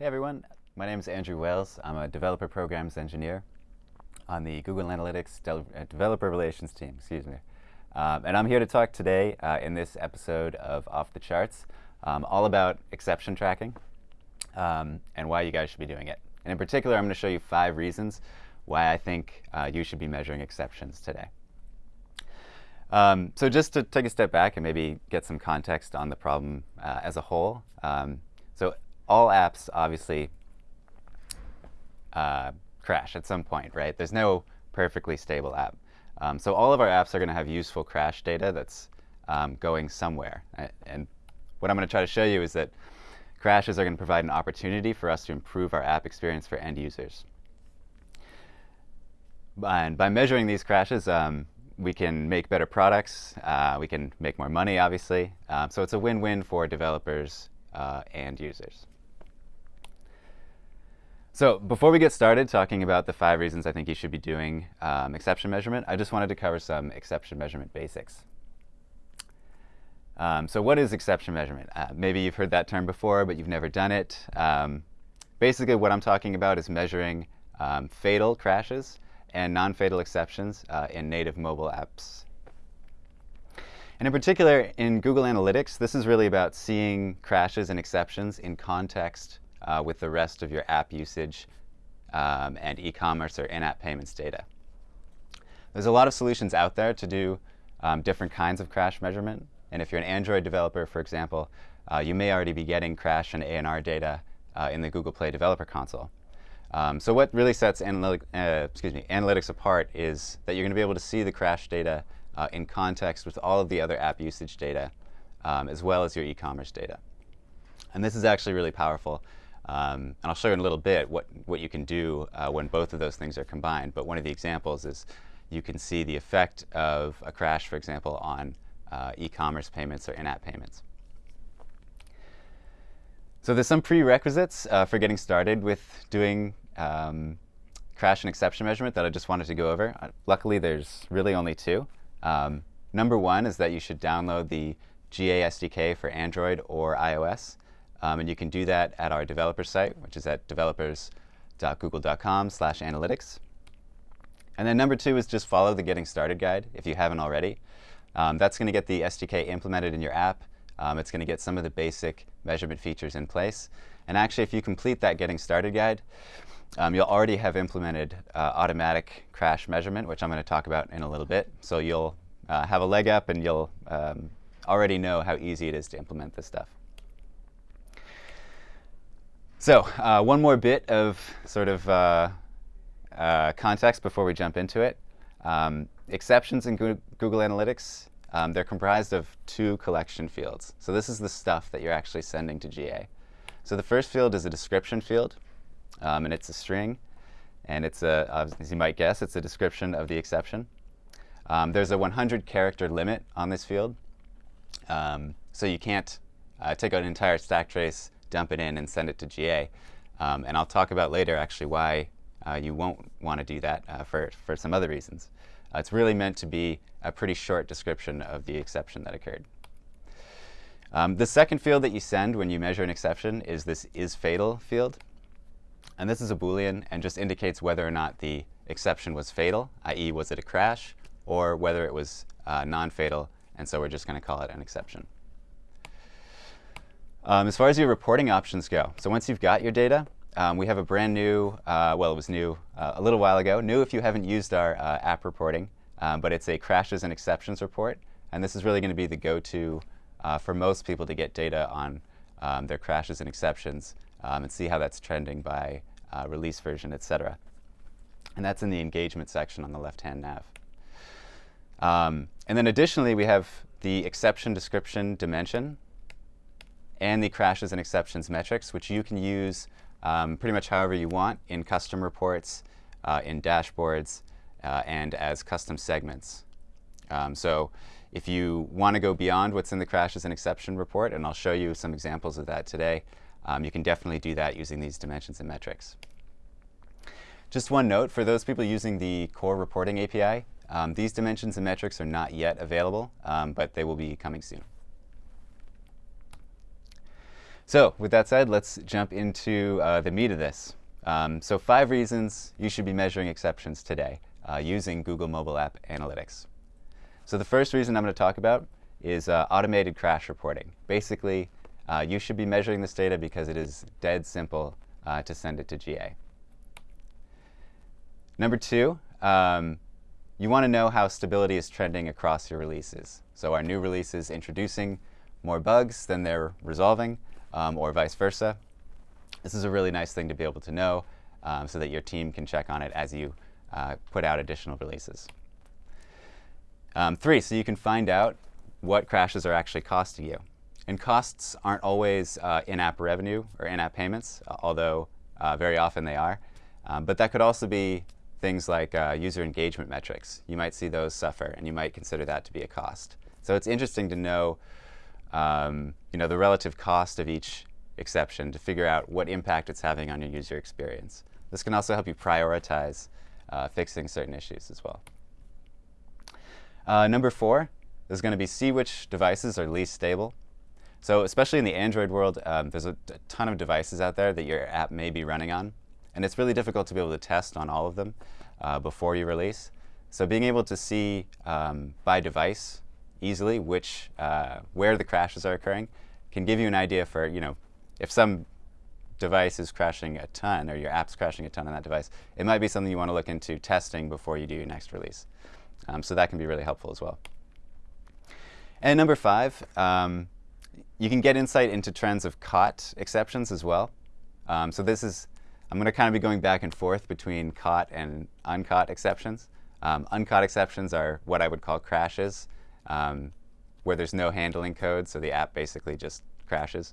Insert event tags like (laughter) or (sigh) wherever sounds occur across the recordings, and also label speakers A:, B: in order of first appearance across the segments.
A: Hey everyone, my name is Andrew Wales. I'm a developer programs engineer on the Google Analytics De uh, developer relations team, excuse me. Um, and I'm here to talk today uh, in this episode of Off the Charts um, all about exception tracking um, and why you guys should be doing it. And in particular, I'm going to show you five reasons why I think uh, you should be measuring exceptions today. Um, so just to take a step back and maybe get some context on the problem uh, as a whole. Um, so all apps obviously uh, crash at some point, right? There's no perfectly stable app. Um, so all of our apps are going to have useful crash data that's um, going somewhere. And what I'm going to try to show you is that crashes are going to provide an opportunity for us to improve our app experience for end users. And by measuring these crashes, um, we can make better products. Uh, we can make more money, obviously. Um, so it's a win-win for developers uh, and users. So before we get started talking about the five reasons I think you should be doing um, exception measurement, I just wanted to cover some exception measurement basics. Um, so what is exception measurement? Uh, maybe you've heard that term before, but you've never done it. Um, basically, what I'm talking about is measuring um, fatal crashes and non-fatal exceptions uh, in native mobile apps. And in particular, in Google Analytics, this is really about seeing crashes and exceptions in context uh, with the rest of your app usage um, and e-commerce or in-app payments data. There's a lot of solutions out there to do um, different kinds of crash measurement. And if you're an Android developer, for example, uh, you may already be getting crash and ANR data uh, in the Google Play Developer Console. Um, so what really sets uh, excuse me, analytics apart is that you're going to be able to see the crash data uh, in context with all of the other app usage data, um, as well as your e-commerce data. And this is actually really powerful. Um, and I'll show you in a little bit what, what you can do uh, when both of those things are combined. But one of the examples is you can see the effect of a crash, for example, on uh, e-commerce payments or in-app payments. So there's some prerequisites uh, for getting started with doing um, crash and exception measurement that I just wanted to go over. Uh, luckily, there's really only two. Um, number one is that you should download the GA SDK for Android or iOS. Um, and you can do that at our developer site, which is at developers.google.com slash analytics. And then number two is just follow the Getting Started guide if you haven't already. Um, that's going to get the SDK implemented in your app. Um, it's going to get some of the basic measurement features in place. And actually, if you complete that Getting Started guide, um, you'll already have implemented uh, automatic crash measurement, which I'm going to talk about in a little bit. So you'll uh, have a leg up and you'll um, already know how easy it is to implement this stuff. So uh, one more bit of sort of uh, uh, context before we jump into it. Um, exceptions in Google Analytics, um, they're comprised of two collection fields. So this is the stuff that you're actually sending to GA. So the first field is a description field, um, and it's a string. And it's a, as you might guess, it's a description of the exception. Um, there's a 100 character limit on this field. Um, so you can't uh, take out an entire stack trace dump it in and send it to GA. Um, and I'll talk about later actually why uh, you won't want to do that uh, for, for some other reasons. Uh, it's really meant to be a pretty short description of the exception that occurred. Um, the second field that you send when you measure an exception is this is fatal field. And this is a Boolean and just indicates whether or not the exception was fatal, i.e. was it a crash, or whether it was uh, non-fatal, and so we're just going to call it an exception. Um, as far as your reporting options go, so once you've got your data, um, we have a brand new, uh, well, it was new uh, a little while ago, new if you haven't used our uh, app reporting, um, but it's a crashes and exceptions report. And this is really going to be the go-to uh, for most people to get data on um, their crashes and exceptions um, and see how that's trending by uh, release version, et cetera. And that's in the engagement section on the left-hand nav. Um, and then additionally, we have the exception description dimension, and the crashes and exceptions metrics, which you can use um, pretty much however you want in custom reports, uh, in dashboards, uh, and as custom segments. Um, so if you want to go beyond what's in the crashes and exception report, and I'll show you some examples of that today, um, you can definitely do that using these dimensions and metrics. Just one note, for those people using the core reporting API, um, these dimensions and metrics are not yet available, um, but they will be coming soon. So with that said, let's jump into uh, the meat of this. Um, so five reasons you should be measuring exceptions today uh, using Google Mobile App Analytics. So the first reason I'm going to talk about is uh, automated crash reporting. Basically, uh, you should be measuring this data because it is dead simple uh, to send it to GA. Number two, um, you want to know how stability is trending across your releases. So are new releases introducing more bugs than they're resolving, um, or vice versa? This is a really nice thing to be able to know um, so that your team can check on it as you uh, put out additional releases. Um, three, so you can find out what crashes are actually costing you. And costs aren't always uh, in-app revenue or in-app payments, although uh, very often they are. Um, but that could also be things like uh, user engagement metrics. You might see those suffer, and you might consider that to be a cost. So it's interesting to know, um, you know, the relative cost of each exception to figure out what impact it's having on your user experience. This can also help you prioritize uh, fixing certain issues as well. Uh, number four is going to be see which devices are least stable. So especially in the Android world, um, there's a, ton of devices out there that your app may be running on. And it's really difficult to be able to test on all of them uh, before you release. So being able to see um, by device easily which, uh, where the crashes are occurring can give you an idea for, you know, if some device is crashing a ton or your app's crashing a ton on that device, it might be something you want to look into testing before you do your next release. Um, so that can be really helpful as well. And number five, um, you can get insight into trends of caught exceptions as well. Um, so this is I'm going to kind of be going back and forth between caught and uncaught exceptions. Um, uncaught exceptions are what I would call crashes, um, where there's no handling code, so the app basically just crashes.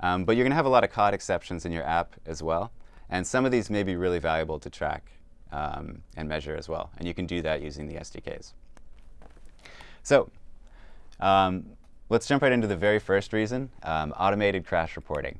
A: Um, but you're going to have a lot of caught exceptions in your app as well. And some of these may be really valuable to track um, and measure as well. And you can do that using the SDKs. So um, let's jump right into the very first reason, um, automated crash reporting.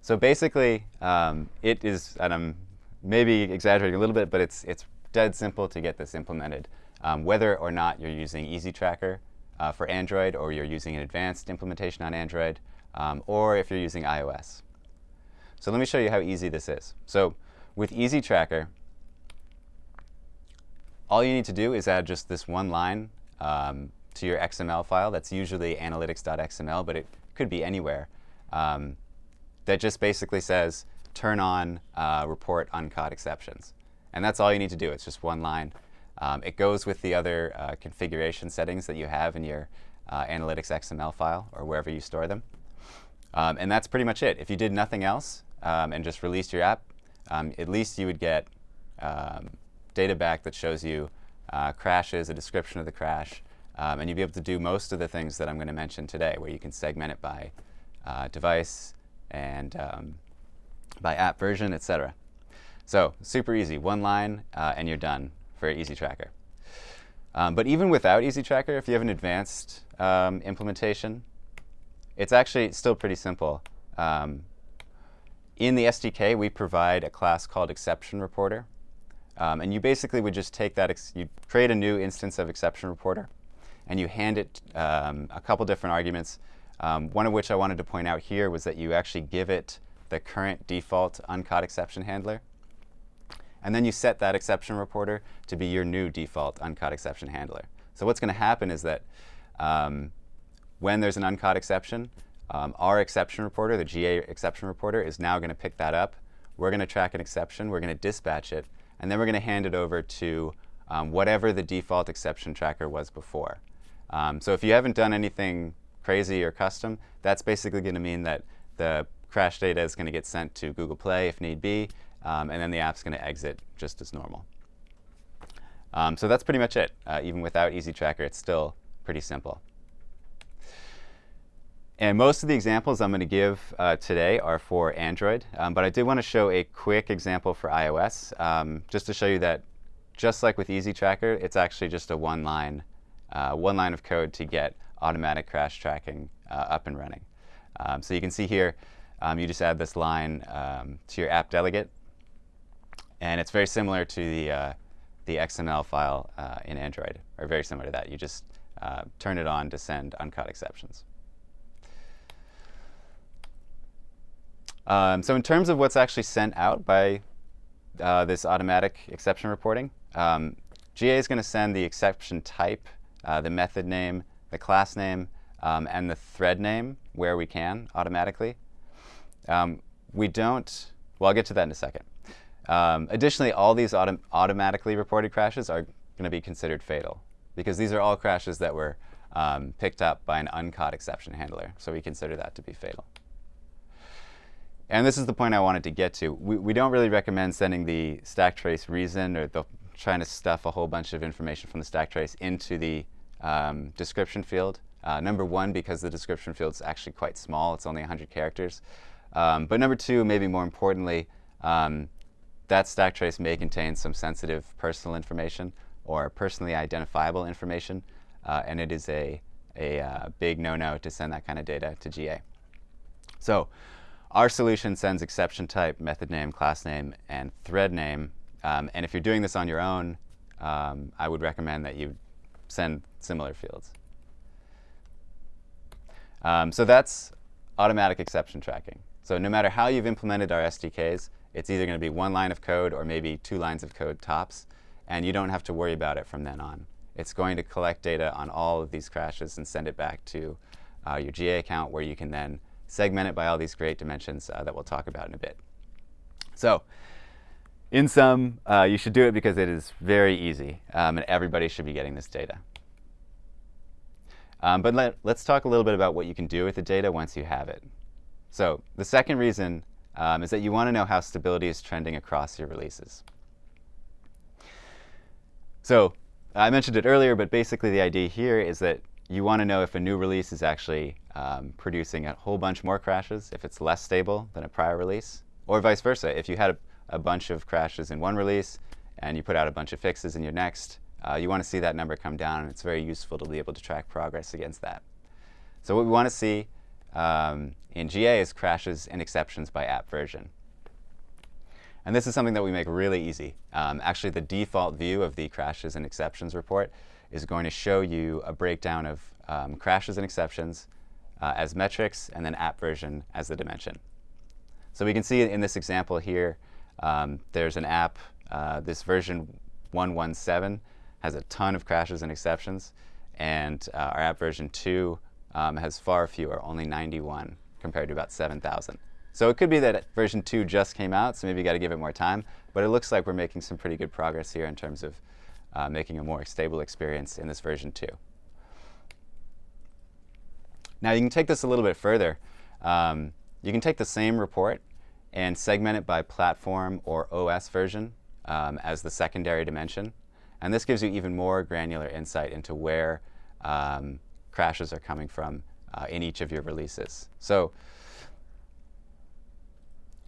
A: So basically, um, it is, and I'm maybe exaggerating a little bit, but it's, it's dead simple to get this implemented. Um, whether or not you're using Easy Tracker uh, for Android, or you're using an advanced implementation on Android, um, or if you're using iOS. So let me show you how easy this is. So with Easy Tracker, all you need to do is add just this one line um, to your XML file. That's usually analytics.xml, but it could be anywhere. Um, that just basically says turn on uh, report uncaught exceptions. And that's all you need to do. It's just one line. Um, it goes with the other uh, configuration settings that you have in your uh, analytics XML file or wherever you store them. Um, and that's pretty much it. If you did nothing else um, and just released your app, um, at least you would get um, data back that shows you uh, crashes, a description of the crash, um, and you'd be able to do most of the things that I'm going to mention today, where you can segment it by uh, device, and by app version, etc. So super easy, one line, uh, and you're done for Easy Tracker. Um, but even without Easy Tracker, if you have an advanced um, implementation, it's actually still pretty simple. Um, in the SDK, we provide a class called Exception Reporter. Um, and you basically would just take that, you create a new instance of Exception Reporter, and you hand it um, a couple different arguments um, one of which I wanted to point out here was that you actually give it the current default uncaught exception handler. And then you set that exception reporter to be your new default uncaught exception handler. So what's going to happen is that um, when there's an uncaught exception, um, our exception reporter, the GA exception reporter, is now going to pick that up. We're going to track an exception. We're going to dispatch it. And then we're going to hand it over to um, whatever the default exception tracker was before. Um, so if you haven't done anything crazy or custom, that's basically going to mean that the crash data is going to get sent to Google Play if need be, um, and then the app's going to exit just as normal. Um, so that's pretty much it. Uh, even without Easy Tracker, it's still pretty simple. And most of the examples I'm going to give uh, today are for Android, um, but I did want to show a quick example for iOS, um, just to show you that just like with Easy Tracker, it's actually just a one line, uh, one line of code to get automatic crash tracking uh, up and running. Um, so you can see here, um, you just add this line um, to your app delegate. And it's very similar to the, uh, the XML file uh, in Android, or very similar to that. You just uh, turn it on to send uncaught exceptions. Um, so in terms of what's actually sent out by uh, this automatic exception reporting, um, GA is going to send the exception type, uh, the method name, the class name, um, and the thread name where we can automatically. Um, we don't, well, I'll get to that in a second. Um, additionally, all these autom automatically reported crashes are going to be considered fatal because these are all crashes that were um, picked up by an uncaught exception handler. So we consider that to be fatal. And this is the point I wanted to get to. We, we don't really recommend sending the stack trace reason or the, trying to stuff a whole bunch of information from the stack trace into the um, description field. Uh, number one, because the description field is actually quite small. It's only 100 characters. Um, but number two, maybe more importantly, um, that stack trace may contain some sensitive personal information or personally identifiable information, uh, and it is a, a uh, big no-no to send that kind of data to GA. So our solution sends exception type, method name, class name, and thread name. Um, and if you're doing this on your own, um, I would recommend that you send similar fields. Um, so that's automatic exception tracking. So no matter how you've implemented our SDKs, it's either going to be one line of code or maybe two lines of code tops, and you don't have to worry about it from then on. It's going to collect data on all of these crashes and send it back to uh, your GA account where you can then segment it by all these great dimensions uh, that we'll talk about in a bit. So in sum, uh, you should do it because it is very easy, um, and everybody should be getting this data. Um, but let, us talk a little bit about what you can do with the data once you have it. So the second reason um, is that you want to know how stability is trending across your releases. So I mentioned it earlier, but basically the idea here is that you want to know if a new release is actually um, producing a whole bunch more crashes, if it's less stable than a prior release, or vice versa. If you had a, a bunch of crashes in one release and you put out a bunch of fixes in your next, uh, you want to see that number come down, and it's very useful to be able to track progress against that. So what we want to see um, in GA is crashes and exceptions by app version. And this is something that we make really easy. Um, actually, the default view of the crashes and exceptions report is going to show you a breakdown of um, crashes and exceptions uh, as metrics and then app version as the dimension. So we can see in this example here, um, there's an app, uh, this version 117 has a ton of crashes and exceptions, and uh, our app version 2 um, has far fewer, only 91 compared to about 7,000. So it could be that version 2 just came out, so maybe you got to give it more time, but it looks like we're making some pretty good progress here in terms of uh, making a more stable experience in this version 2. Now you can take this a little bit further. Um, you can take the same report and segment it by platform or OS version um, as the secondary dimension. And this gives you even more granular insight into where um, crashes are coming from uh, in each of your releases. So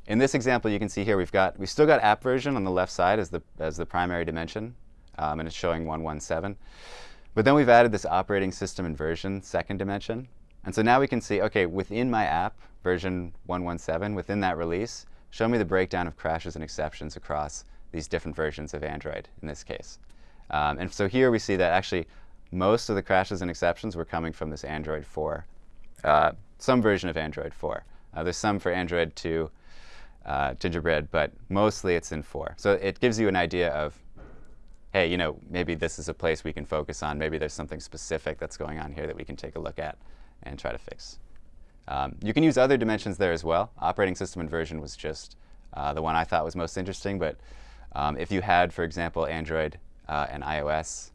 A: in this example, you can see here we've got we still got app version on the left side as the as the primary dimension, um, and it's showing 117. But then we've added this operating system and version second dimension, and so now we can see okay within my app version 117 within that release, show me the breakdown of crashes and exceptions across these different versions of Android in this case. Um, and so here we see that actually most of the crashes and exceptions were coming from this Android 4, uh, some version of Android 4. Uh, there's some for Android 2, uh, Gingerbread, but mostly it's in 4. So it gives you an idea of, hey, you know, maybe this is a place we can focus on. Maybe there's something specific that's going on here that we can take a look at and try to fix. Um, you can use other dimensions there as well. Operating system and version was just uh, the one I thought was most interesting, but um, if you had, for example, Android uh, and iOS,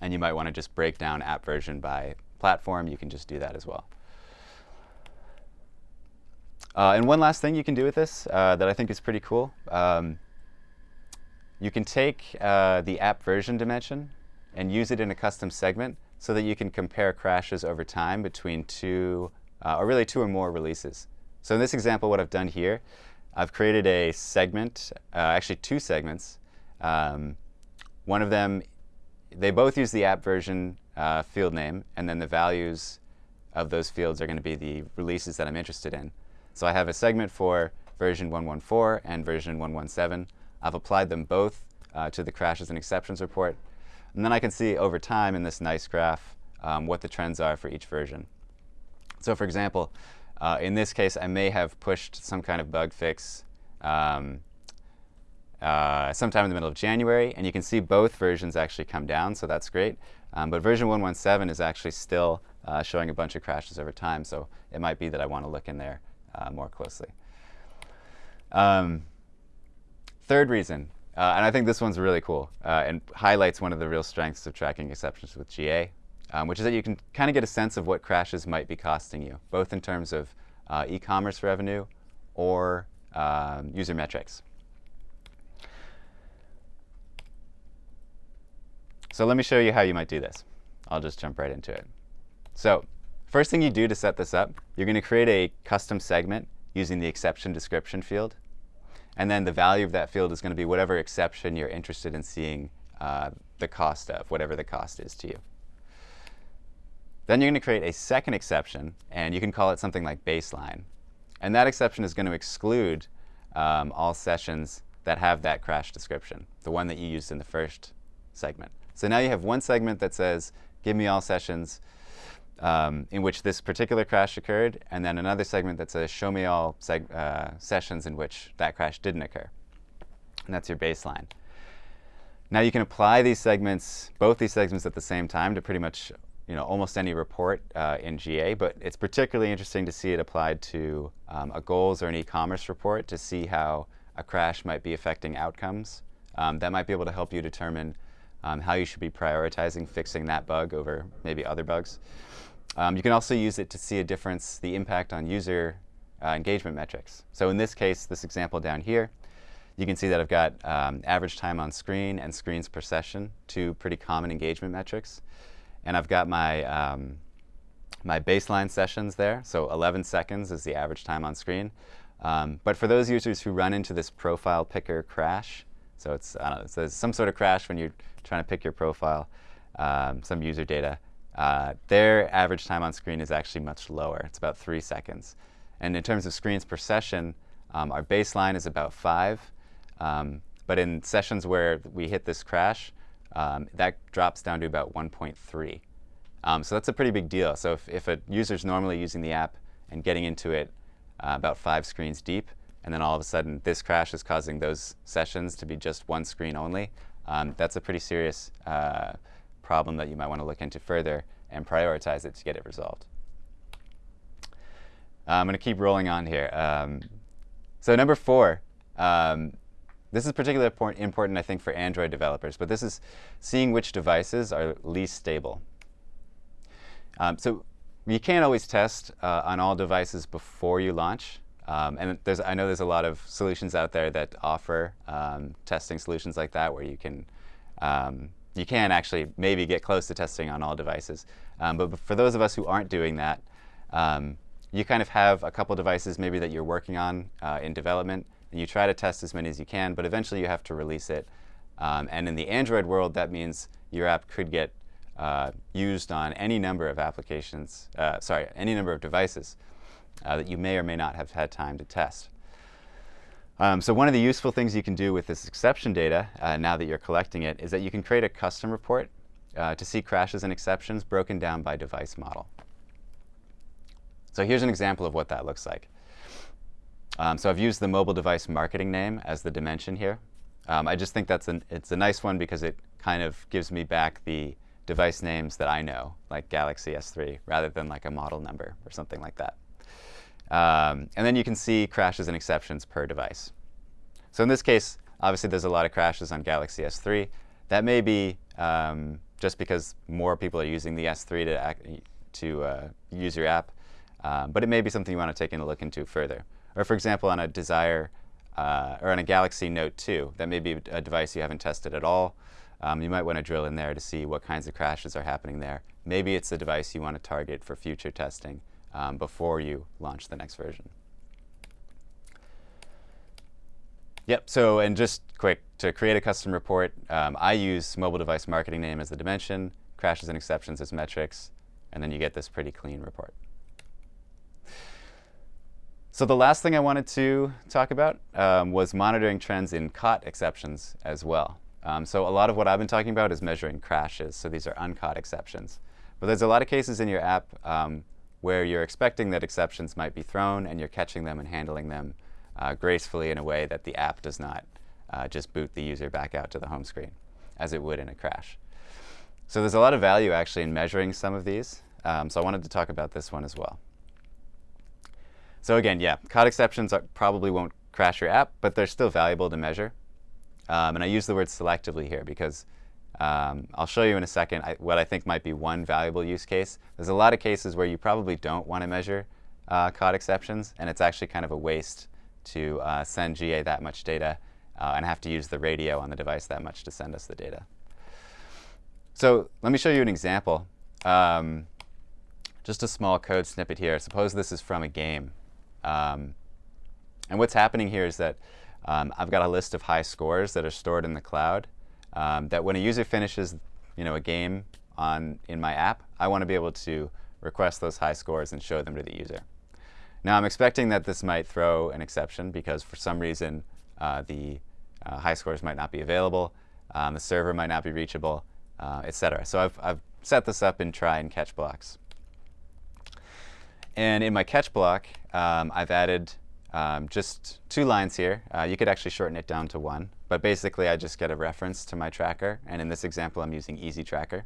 A: and you might want to just break down app version by platform, you can just do that as well. Uh, and one last thing you can do with this uh, that I think is pretty cool. Um, you can take uh, the app version dimension and use it in a custom segment so that you can compare crashes over time between two, uh, or really two or more releases. So in this example, what I've done here, I've created a segment, uh, actually two segments. Um, one of them, they both use the app version uh, field name, and then the values of those fields are going to be the releases that I'm interested in. So I have a segment for version 114 and version 117. I've applied them both uh, to the crashes and exceptions report. And then I can see over time in this nice graph um, what the trends are for each version. So for example, Uh, in this case, I may have pushed some kind of bug fix um, uh, sometime in the middle of January, and you can see both versions actually come down, so that's great. Um, but version 117 is actually still uh, showing a bunch of crashes over time, so it might be that I want to look in there uh, more closely. Um, third reason, uh, and I think this one's really cool uh, and highlights one of the real strengths of tracking exceptions with GA, um, which is that you can kind of get a sense of what crashes might be costing you, both in terms of uh, e-commerce revenue or um, user metrics. So let me show you how you might do this. I'll just jump right into it. So first thing you do to set this up, you're going to create a custom segment using the exception description field. And then the value of that field is going to be whatever exception you're interested in seeing uh, the cost of, whatever the cost is to you. Then you're going to create a second exception, and you can call it something like baseline. And that exception is going to exclude um, all sessions that have that crash description, the one that you used in the first segment. So now you have one segment that says, give me all sessions um, in which this particular crash occurred, and then another segment that says show me all uh, sessions in which that crash didn't occur. And that's your baseline. Now you can apply these segments, both these segments at the same time to pretty much you know, almost any report uh, in GA, but it's particularly interesting to see it applied to um, a goals or an e-commerce report to see how a crash might be affecting outcomes. Um, that might be able to help you determine um, how you should be prioritizing fixing that bug over maybe other bugs. Um, you can also use it to see a difference, the impact on user uh, engagement metrics. So in this case, this example down here, you can see that I've got um, average time on screen and screens per session, two pretty common engagement metrics. And I've got my, um, my baseline sessions there. So 11 seconds is the average time on screen. Um, but for those users who run into this profile picker crash, so it's, I don't know, so some sort of crash when you're trying to pick your profile, um, some user data, uh, their average time on screen is actually much lower. It's about three seconds. And in terms of screens per session, um, our baseline is about five. Um, but in sessions where we hit this crash, um, that drops down to about 1.3. Um, so that's a pretty big deal. So if, if a user's normally using the app and getting into it uh, about five screens deep, and then all of a sudden this crash is causing those sessions to be just one screen only, um, that's a pretty serious uh, problem that you might want to look into further and prioritize it to get it resolved. Uh, I'm going to keep rolling on here. Um, so number four, um, this is particularly important, I think, for Android developers, but this is seeing which devices are least stable. Um, so you can't always test uh, on all devices before you launch. Um, and there's, I know there's a lot of solutions out there that offer um, testing solutions like that where you can um, you can actually maybe get close to testing on all devices. Um, but for those of us who aren't doing that, um, you kind of have a couple devices maybe that you're working on uh, in development, and you try to test as many as you can, but eventually you have to release it. Um, and in the Android world, that means your app could get uh, used on any number of applications, uh, sorry, any number of devices uh, that you may or may not have had time to test. Um, so one of the useful things you can do with this exception data, uh, now that you're collecting it, is that you can create a custom report uh, to see crashes and exceptions broken down by device model. So here's an example of what that looks like. Um, so I've used the mobile device marketing name as the dimension here. Um, I just think that's an, it's a nice one because it kind of gives me back the device names that I know, like Galaxy S3, rather than like a model number or something like that. Um, and then you can see crashes and exceptions per device. So in this case, obviously there's a lot of crashes on Galaxy S3. That may be um, just because more people are using the S3 to, act, to uh, use your app, um, but it may be something you want to take a look into further. Or for example, on a Desire uh, or on a Galaxy Note 2, that may be a device you haven't tested at all. Um, you might want to drill in there to see what kinds of crashes are happening there. Maybe it's a device you want to target for future testing um, before you launch the next version. Yep, so and just quick, to create a custom report, um, I use mobile device marketing name as the dimension, crashes and exceptions as metrics, and then you get this pretty clean report. So the last thing I wanted to talk about um, was monitoring trends in caught exceptions as well. Um, so a lot of what I've been talking about is measuring crashes. So these are uncaught exceptions. But there's a lot of cases in your app um, where you're expecting that exceptions might be thrown and you're catching them and handling them uh, gracefully in a way that the app does not uh, just boot the user back out to the home screen as it would in a crash. So there's a lot of value actually in measuring some of these. Um, so I wanted to talk about this one as well. So again, yeah, caught exceptions are, probably won't crash your app, but they're still valuable to measure. Um, and I use the word selectively here because um, I'll show you in a second I, what I think might be one valuable use case. There's a lot of cases where you probably don't want to measure uh, caught exceptions, and it's actually kind of a waste to uh, send GA that much data uh, and have to use the radio on the device that much to send us the data. So let me show you an example. Um, just a small code snippet here. Suppose this is from a game. Um, and what's happening here is that um, I've got a list of high scores that are stored in the cloud um, that when a user finishes you know, a game on, in my app, I want to be able to request those high scores and show them to the user. Now I'm expecting that this might throw an exception because for some reason uh, the uh, high scores might not be available, um, the server might not be reachable, uh, etc. So I've, I've set this up in try and catch blocks. And in my catch block, um, I've added um, just two lines here. Uh, you could actually shorten it down to one. But basically, I just get a reference to my tracker. And in this example, I'm using Easy Tracker.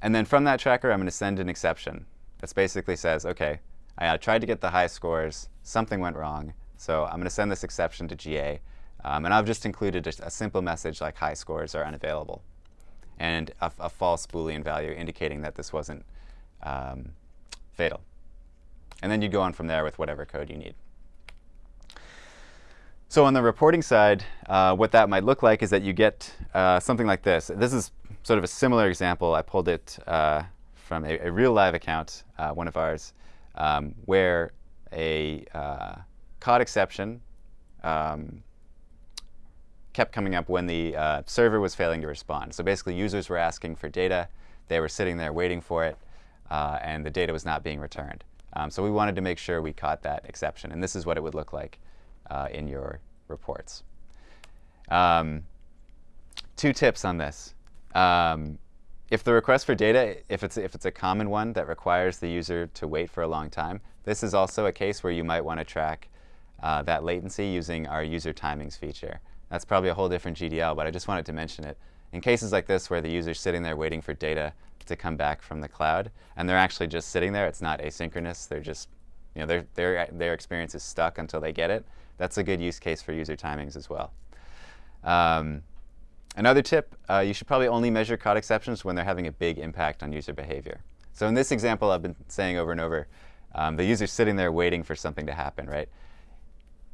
A: And then from that tracker, I'm going to send an exception. That basically says, OK, I tried to get the high scores. Something went wrong. So I'm going to send this exception to GA. Um, and I've just included a, a, simple message like high scores are unavailable and a, a false Boolean value indicating that this wasn't um, fatal. And then you go on from there with whatever code you need. So on the reporting side, uh, what that might look like is that you get uh, something like this. This is sort of a similar example. I pulled it uh, from a, a, real live account, uh, one of ours, um, where a uh, caught exception um, kept coming up when the uh, server was failing to respond. So basically, users were asking for data. They were sitting there waiting for it, and the data was not being returned. Um, so we wanted to make sure we caught that exception. And this is what it would look like uh, in your reports. Um, two tips on this. Um, if the request for data, if it's, if it's a common one that requires the user to wait for a long time, this is also a case where you might want to track uh, that latency using our user timings feature. That's probably a whole different GDL, but I just wanted to mention it. In cases like this where the user's sitting there waiting for data to come back from the cloud, and they're actually just sitting there, it's not asynchronous, they're just, you know, their, their, their experience is stuck until they get it, that's a good use case for user timings as well. Um, another tip, uh, you should probably only measure caught exceptions when they're having a big impact on user behavior. So in this example, I've been saying over and over, um, the user's sitting there waiting for something to happen, right?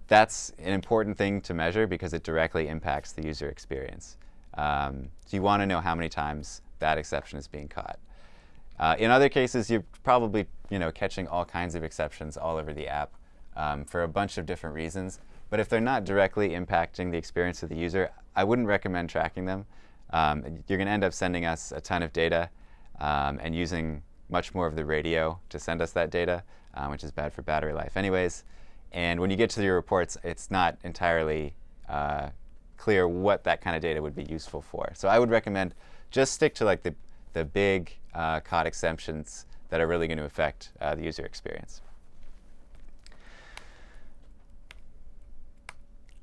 A: That's an important thing to measure because it directly impacts the user experience. Um, so you want to know how many times that exception is being caught. Uh, in other cases, you're probably you know, catching all kinds of exceptions all over the app um, for a bunch of different reasons. But if they're not directly impacting the experience of the user, I wouldn't recommend tracking them. Um, you're going to end up sending us a ton of data um, and using much more of the radio to send us that data, uh, which is bad for battery life anyways. And when you get to your reports, it's not entirely uh, clear what that kind of data would be useful for. So I would recommend just stick to like the, the big uh, caught exceptions that are really going to affect uh, the user experience.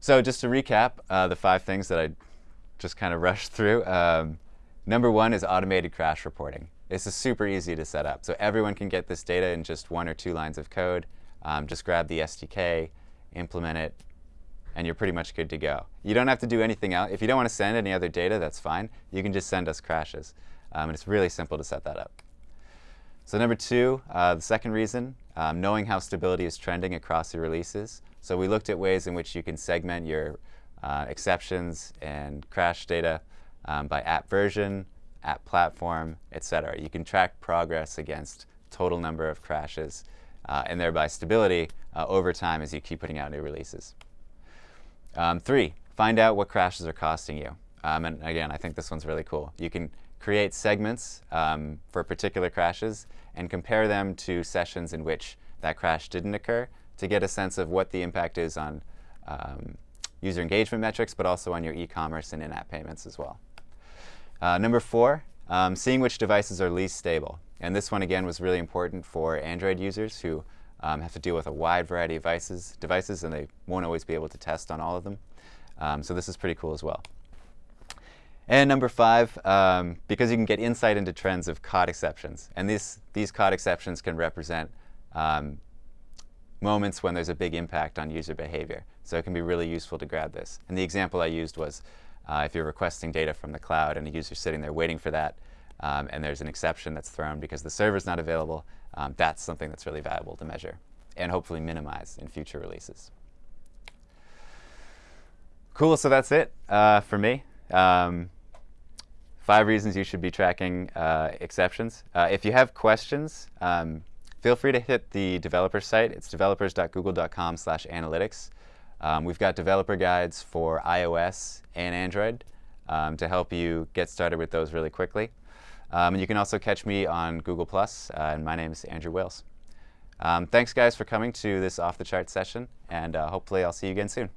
A: So just to recap uh, the five things that I just kind of (laughs) rushed through. Um, number one is automated crash reporting. This is super easy to set up. So everyone can get this data in just one or two lines of code. Um, just grab the SDK, implement it, and you're pretty much good to go. You don't have to do anything else. If you don't want to send any other data, that's fine. You can just send us crashes. Um, and it's really simple to set that up. So number two, uh, the second reason, um, knowing how stability is trending across your releases. So we looked at ways in which you can segment your uh, exceptions and crash data um, by app version, app platform, etc. You can track progress against total number of crashes uh, and thereby stability uh, over time as you keep putting out new releases. Um, three, find out what crashes are costing you. Um, and again, I think this one's really cool. You can create segments um, for particular crashes and compare them to sessions in which that crash didn't occur to get a sense of what the impact is on um, user engagement metrics, but also on your e-commerce and in-app payments as well. Uh, number four, um, seeing which devices are least stable. And this one, again, was really important for Android users who um, have to deal with a wide variety of devices, devices, and they won't always be able to test on all of them. Um, so this is pretty cool as well. And number five, um, because you can get insight into trends of caught exceptions. And these, these caught exceptions can represent um, moments when there's a big impact on user behavior. So it can be really useful to grab this. And the example I used was uh, if you're requesting data from the cloud and a user's sitting there waiting for that, um, and there's an exception that's thrown because the server's not available, um, that's something that's really valuable to measure and hopefully minimize in future releases. Cool, so that's it uh, for me. Um, five reasons you should be tracking uh, exceptions. Uh, if you have questions, um, feel free to hit the developer site. It's developers.google.com slash analytics. Um, we've got developer guides for iOS and Android um, to help you get started with those really quickly. Um, and you can also catch me on Google+, uh, and my name is Andrew Wales. Um, thanks, guys, for coming to this off-the-chart session, and uh, hopefully I'll see you again soon.